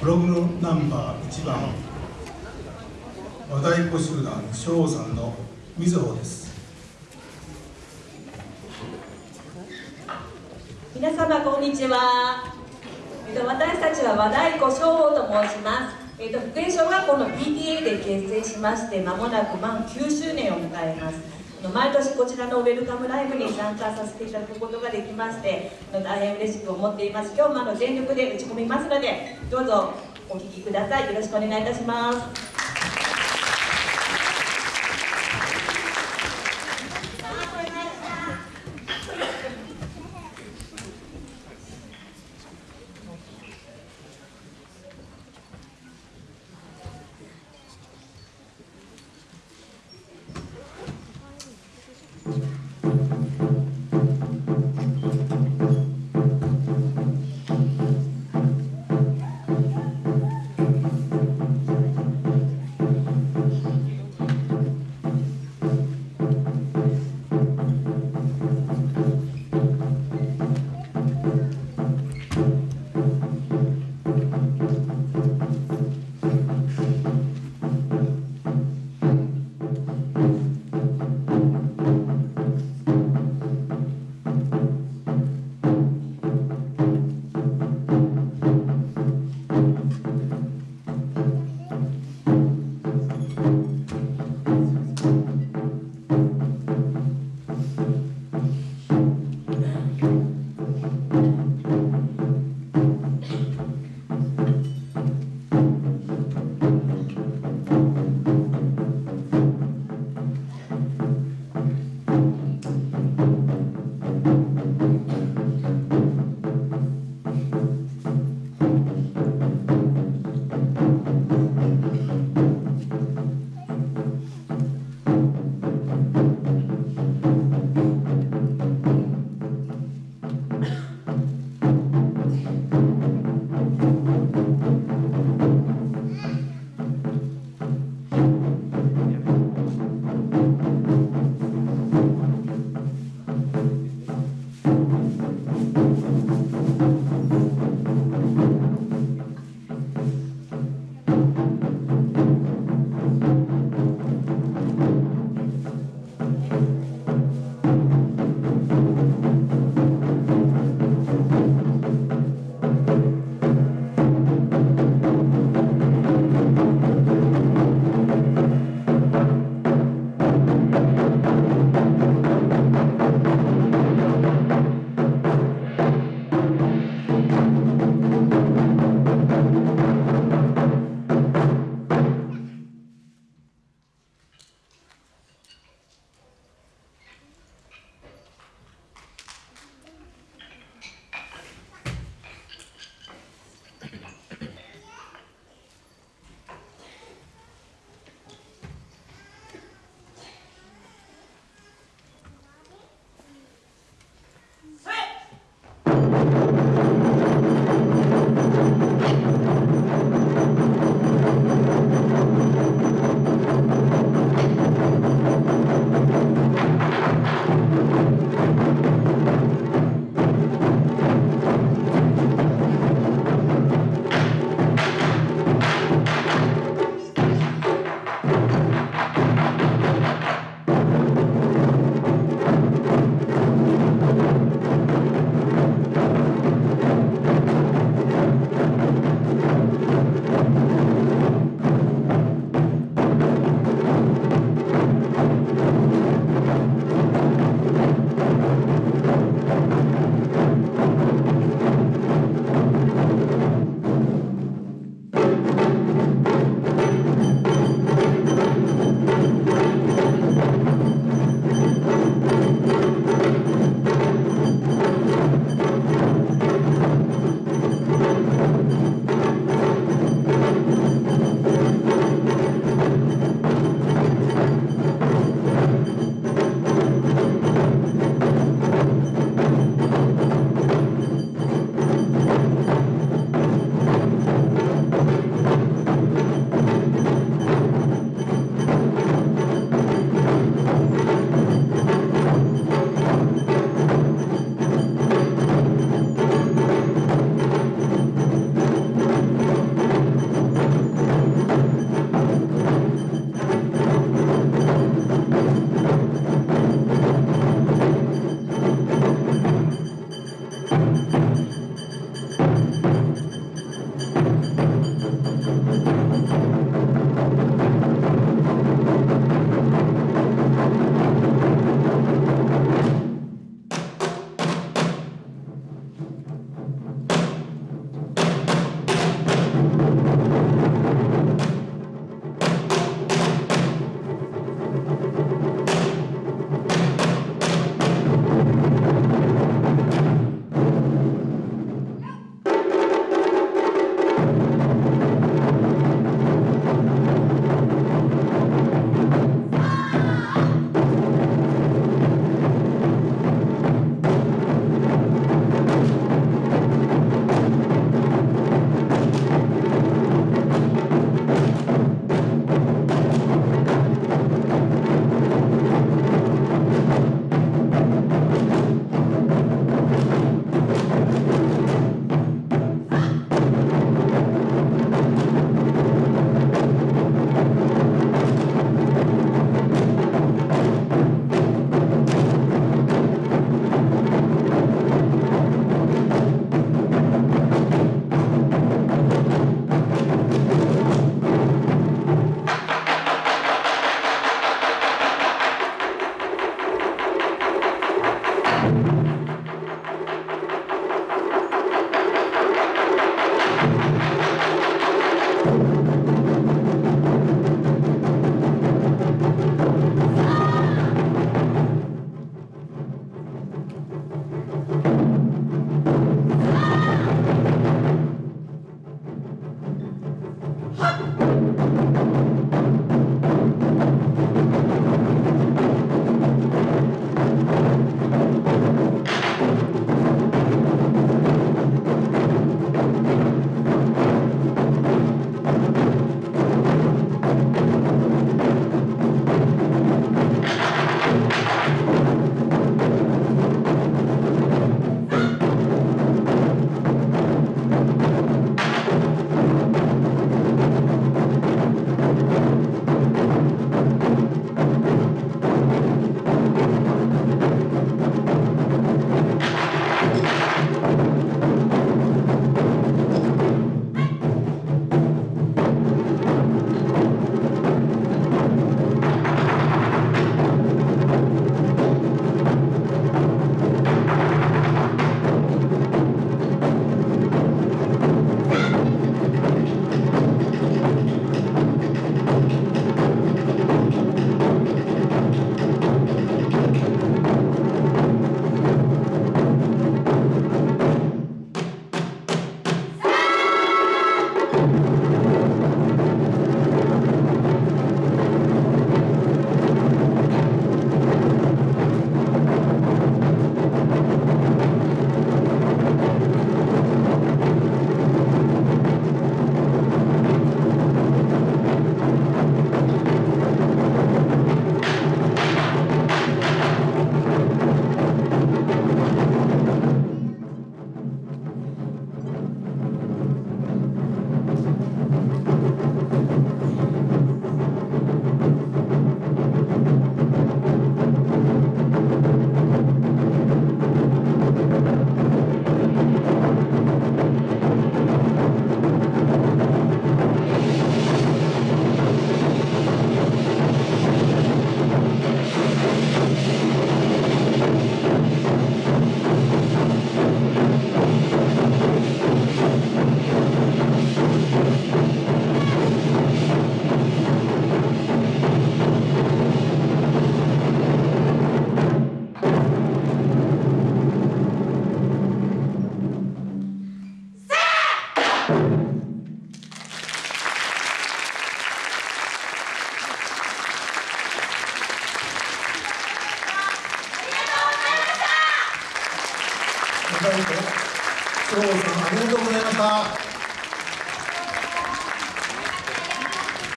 ブログのナンバー1番和太鼓集団翔さんのみずほです。皆様こんにちは、えっと、私たちは和太鼓翔と申します、えっと、福江小学校の PTA で結成しまして間もなく満9周年を迎えます。毎年こちらのウェルカムライブに参加させていただくことができまして大変嬉しく思っています。今日もあの全力で打ち込みますのでどうぞお聴きください。よろしくお願いいたします。ありがとうございました。